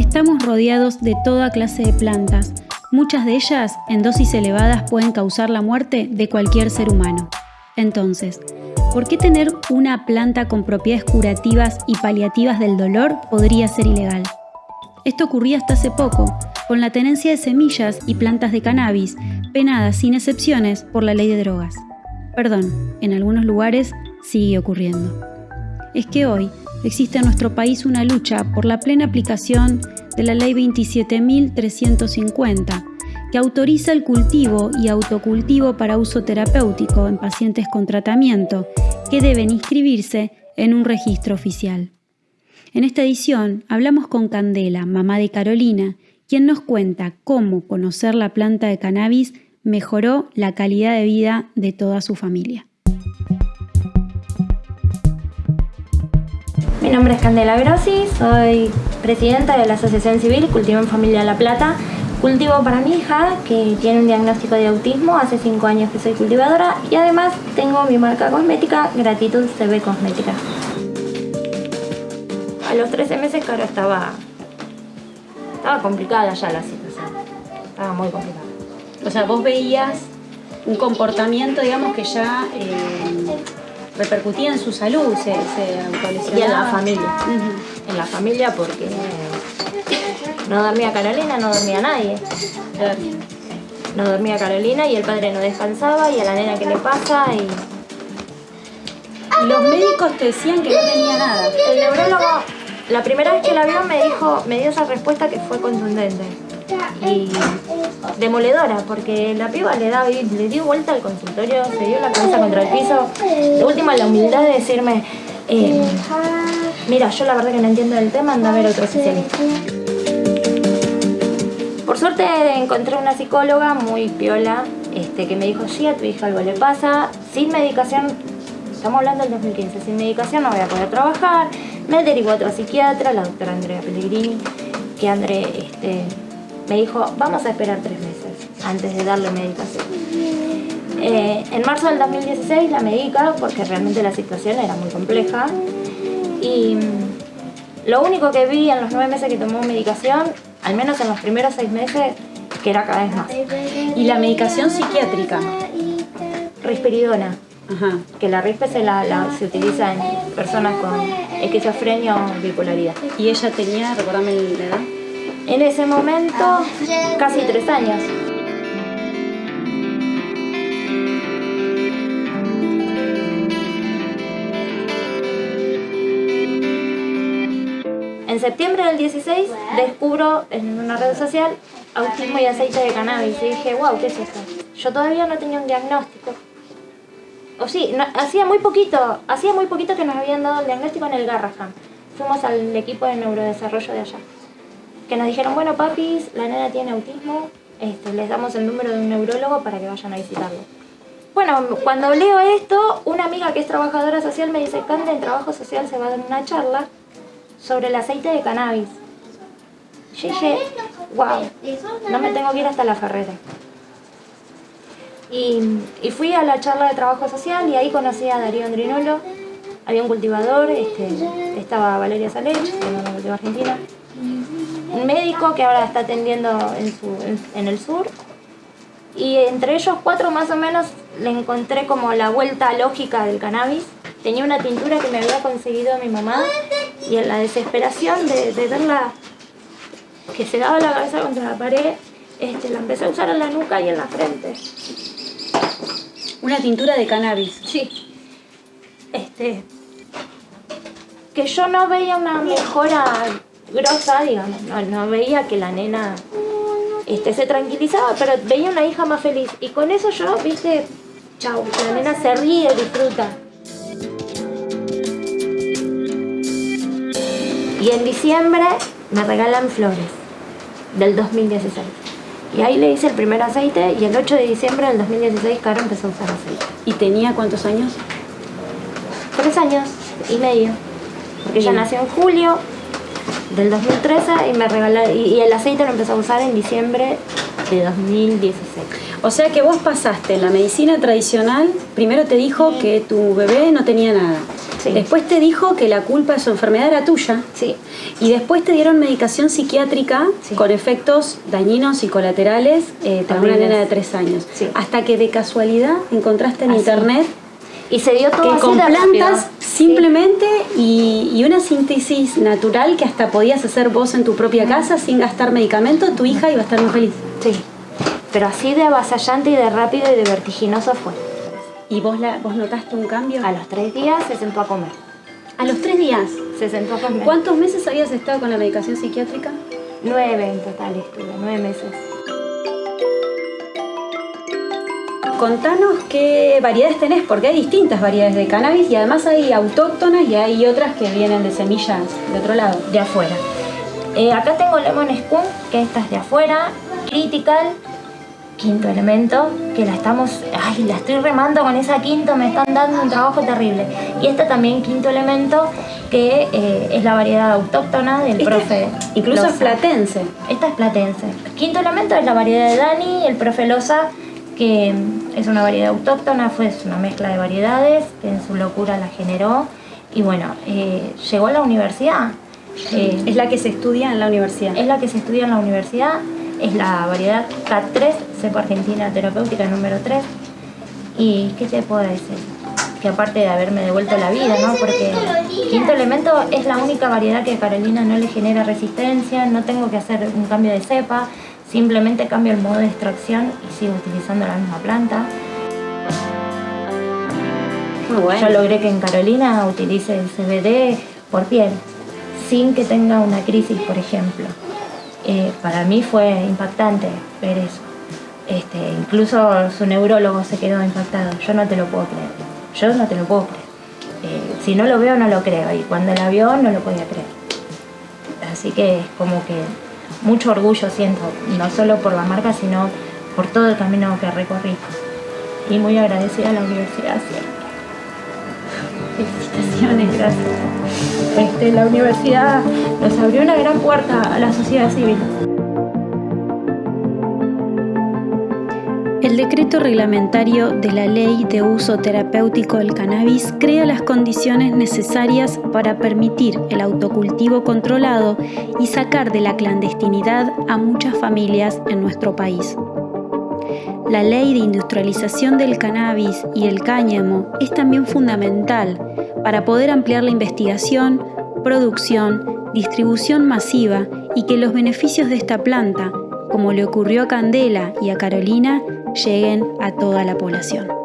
Estamos rodeados de toda clase de plantas. Muchas de ellas, en dosis elevadas, pueden causar la muerte de cualquier ser humano. Entonces, ¿por qué tener una planta con propiedades curativas y paliativas del dolor podría ser ilegal? Esto ocurría hasta hace poco, con la tenencia de semillas y plantas de cannabis, penadas sin excepciones por la ley de drogas. Perdón, en algunos lugares sigue ocurriendo. Es que hoy existe en nuestro país una lucha por la plena aplicación de la Ley 27.350, que autoriza el cultivo y autocultivo para uso terapéutico en pacientes con tratamiento que deben inscribirse en un registro oficial. En esta edición hablamos con Candela, mamá de Carolina, quien nos cuenta cómo conocer la planta de cannabis mejoró la calidad de vida de toda su familia. Mi nombre es Candela Grossi, soy presidenta de la Asociación Civil Cultivo en Familia La Plata. Cultivo para mi hija, que tiene un diagnóstico de autismo, hace 5 años que soy cultivadora y además tengo mi marca cosmética, Gratitud CB Cosmética. A los 13 meses, claro, estaba, estaba complicada ya la situación, estaba muy complicada. O sea, vos veías un comportamiento, digamos, que ya... Eh, repercutía en su salud, se, se Y en la familia. En la familia porque no dormía Carolina, no dormía nadie. No dormía Carolina y el padre no descansaba y a la nena que le pasa y... los médicos te decían que no tenía nada. El neurólogo, la primera vez que la vio me dijo, me dio esa respuesta que fue contundente y demoledora, porque la piba le, da, le dio vuelta al consultorio, se dio la cabeza contra el piso. De última, la humildad de decirme, eh, mira, yo la verdad que no entiendo el tema, anda a ver otro especialista. Por suerte encontré una psicóloga muy piola, este, que me dijo, sí, a tu hija algo le pasa, sin medicación, estamos hablando del 2015, sin medicación no voy a poder trabajar, me derivó a otra psiquiatra, la doctora Andrea Pellegrini, que André este, me dijo, vamos a esperar tres meses antes de darle medicación. Eh, en marzo del 2016 la medica porque realmente la situación era muy compleja y mm, lo único que vi en los nueve meses que tomó medicación, al menos en los primeros seis meses, que era cada vez más. ¿Y la medicación psiquiátrica? Risperidona. Que la rispe se, la, se utiliza en personas con esquizofrenia o bipolaridad. ¿Y ella tenía, recordame la edad? En ese momento, casi tres años. En septiembre del 16 descubro en una red social autismo y aceite de cannabis y dije, wow, ¿qué es esto? Yo todavía no tenía un diagnóstico. O sí, hacía muy poquito, hacía muy poquito que nos habían dado el diagnóstico en el Garrahan. Fuimos al equipo de neurodesarrollo de allá que nos dijeron, bueno papis, la nena tiene autismo, este, les damos el número de un neurólogo para que vayan a visitarlo. Bueno, cuando leo esto, una amiga que es trabajadora social me dice, Cande, en trabajo social se va a dar una charla sobre el aceite de cannabis. Yo dije, wow, no me tengo que ir hasta la ferrera. Y, fui a la charla de trabajo social y ahí conocí a Darío Andrinolo, había un cultivador, este, estaba Valeria Salech, que una cultiva argentina, un médico que ahora está atendiendo en, el sur. Y entre ellos cuatro más o menos le encontré como la vuelta lógica del cannabis. Tenía una tintura que me había conseguido mi mamá y en la desesperación de, verla que se daba la cabeza contra la pared, este, la empecé a usar en la nuca y en la frente. ¿Una tintura de cannabis? Sí. Este, que yo no veía una mejora grosa, digamos, no, veía que la nena este, se tranquilizaba, pero veía una hija más feliz. Y con eso yo, viste, chau, la nena se ríe, disfruta. Y en diciembre me regalan flores del 2016. Y ahí le hice el primer aceite y el 8 de diciembre del 2016 Caro empezó a usar aceite. ¿Y tenía cuántos años? Tres años y medio. Porque ella nació en julio, del 2013 y me regaló, y, el aceite lo empecé a usar en diciembre de 2016. O sea que vos pasaste la medicina tradicional, primero te dijo que tu bebé no tenía nada. Sí. Después te dijo que la culpa de su enfermedad era tuya. Sí. Y después te dieron medicación psiquiátrica Sí. con efectos dañinos y colaterales eh, para una nena de tres años. Sí. Hasta que de casualidad encontraste en Así. internet Y se dio todo que así con de plantas. Simplemente y, y una síntesis natural que hasta podías hacer vos en tu propia casa sin gastar medicamentos, tu hija iba a estar muy feliz. Sí. Pero así de avasallante y de rápido y de vertiginoso fue. ¿Y vos, la, vos notaste un cambio? A los tres días se sentó a comer. A los tres días. Se sentó a comer. ¿Cuántos meses habías estado con la medicación psiquiátrica? Nueve en total estuve, nueve meses. Contanos qué variedades tenés, porque hay distintas variedades de cannabis y además hay autóctonas y hay otras que vienen de semillas de otro lado. de afuera. Eh, acá tengo Lemon Skunk, que esta es de afuera, Critical, quinto elemento, que la estamos, ay, la estoy remando con esa quinto, me están dando un trabajo terrible. Y esta también quinto elemento, que eh, es la variedad autóctona del Esta profe. Incluso es platense. Esta es platense. Quinto elemento es la variedad de Dani, el profe Loza, que es una variedad autóctona, fue una mezcla de variedades, que en su locura la generó. Y bueno, eh, llegó a la universidad. Eh, Es la que se estudia en la universidad. es la que se estudia en la universidad, es la variedad CAT3, cepa argentina terapéutica número 3. ¿Y qué te puedo decir? Que aparte de haberme devuelto la vida, ¿no? Porque quinto elemento es la única variedad que a Carolina no le genera resistencia, no tengo que hacer un cambio de cepa, simplemente cambio el modo de extracción y sigo utilizando la misma planta. Muy bueno. Yo logré que en Carolina utilice el CBD por piel, sin que tenga una crisis, por ejemplo. Eh, para mí fue impactante ver eso. Este, incluso su neurólogo se quedó impactado. Yo no te lo puedo creer. Yo no te lo puedo creer. Eh, si no lo veo, no lo creo. Y cuando la vio, no lo podía creer. Así que es como que mucho orgullo siento, no solo por la marca, sino por todo el camino que recorrí. Y muy agradecida a la universidad siempre. Felicitaciones, gracias. Este, la universidad nos abrió una gran puerta a la sociedad civil. Decreto reglamentario de la Ley de Uso Terapéutico del Cannabis crea las condiciones necesarias para permitir el autocultivo controlado y sacar de la clandestinidad a muchas familias en nuestro país. La ley de industrialización del cannabis y el cáñamo es también fundamental para poder ampliar la investigación, producción, distribución masiva y que los beneficios de esta planta, como le ocurrió a Candela y a Carolina, lleguen a toda la población.